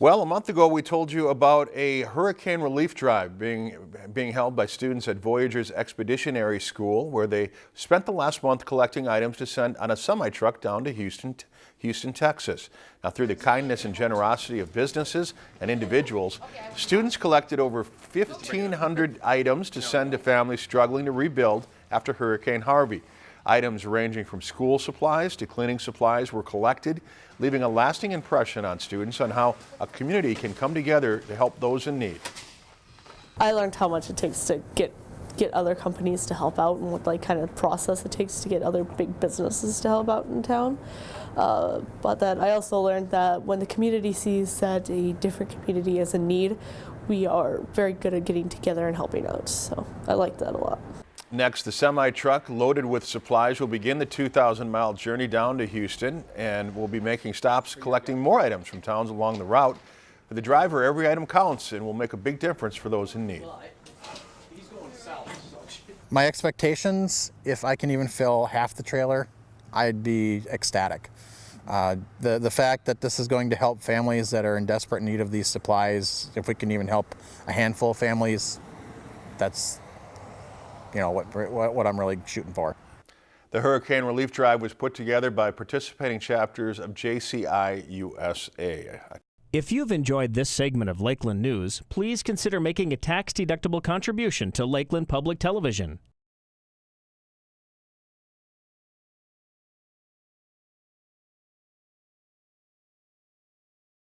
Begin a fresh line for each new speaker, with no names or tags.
Well, a month ago we told you about a hurricane relief drive being being held by students at Voyageurs Expeditionary School where they spent the last month collecting items to send on a semi-truck down to Houston, Houston, Texas. Now through the kindness and generosity of businesses and individuals, students collected over 1,500 items to send to families struggling to rebuild after Hurricane Harvey. Items ranging from school supplies to cleaning supplies were collected, leaving a lasting impression on students on how a community can come together to help those in need.
I learned how much it takes to get get other companies to help out and what like kind of process it takes to get other big businesses to help out in town. Uh, but then I also learned that when the community sees that a different community is in need, we are very good at getting together and helping out. So I like that a lot.
Next, the semi-truck loaded with supplies will begin the 2,000-mile journey down to Houston and will be making stops collecting more items from towns along the route. For the driver, every item counts and will make a big difference for those in need.
My expectations, if I can even fill half the trailer, I'd be ecstatic. Uh, the, the fact that this is going to help families that are in desperate need of these supplies, if we can even help a handful of families, that's you know, what, what I'm really shooting for.
The Hurricane Relief Drive was put together by participating chapters of JCI USA.
If you've enjoyed this segment of Lakeland News, please consider making a tax-deductible contribution to Lakeland Public Television.